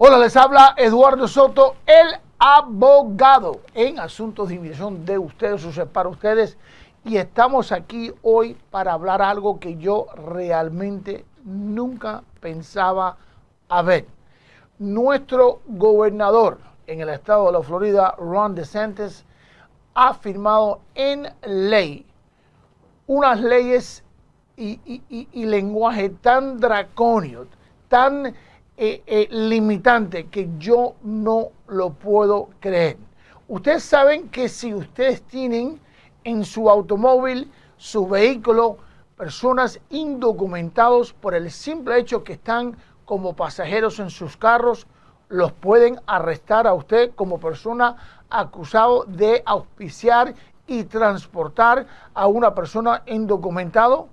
Hola, les habla Eduardo Soto, el abogado en asuntos de inmigración de ustedes, o sea, para ustedes. Y estamos aquí hoy para hablar algo que yo realmente nunca pensaba haber. Nuestro gobernador en el estado de la Florida, Ron DeSantis, ha firmado en ley unas leyes y, y, lenguaje tan dracóneo, tan eh, eh, limitante que yo no lo puedo creer. Ustedes saben que si ustedes tienen en su automóvil, su vehículo, personas indocumentados por el simple hecho que están como pasajeros en sus carros, los pueden arrestar a usted como persona acusado de auspiciar y transportar a una persona indocumentado.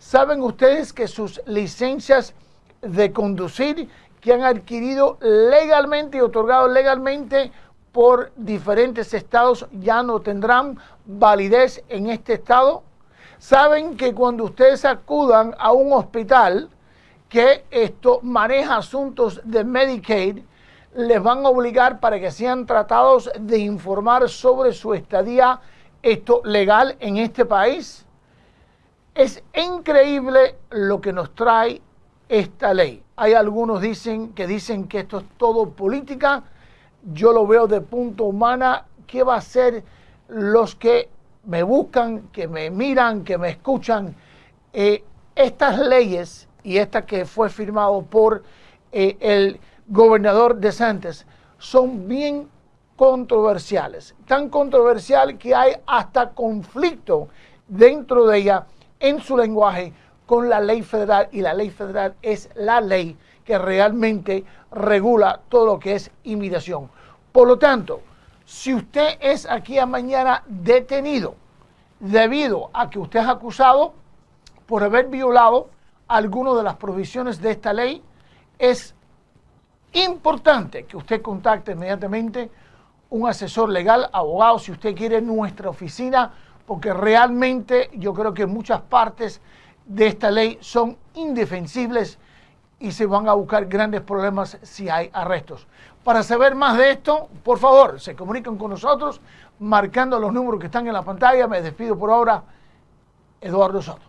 ¿Saben ustedes que sus licencias de conducir que han adquirido legalmente y otorgado legalmente por diferentes estados ya no tendrán validez en este estado? Saben que cuando ustedes acudan a un hospital que esto maneja asuntos de Medicaid, les van a obligar para que sean tratados de informar sobre su estadía esto legal en este país. Es increíble lo que nos trae esta ley. Hay algunos dicen que dicen que esto es todo política. Yo lo veo de punto humana. ¿Qué va a hacer los que me buscan, que me miran, que me escuchan? Eh, estas leyes y esta que fue firmado por eh, el gobernador de Santos son bien controversiales. Tan controversial que hay hasta conflicto dentro de ella en su lenguaje con la ley federal y la ley federal es la ley que realmente regula todo lo que es inmigración. Por lo tanto, si usted es aquí a mañana detenido debido a que usted es acusado por haber violado alguna de las provisiones de esta ley, es importante que usted contacte inmediatamente un asesor legal, abogado, si usted quiere nuestra oficina, porque realmente yo creo que en muchas partes de esta ley son indefensibles y se van a buscar grandes problemas si hay arrestos. Para saber más de esto, por favor, se comunican con nosotros marcando los números que están en la pantalla. Me despido por ahora, Eduardo Soto.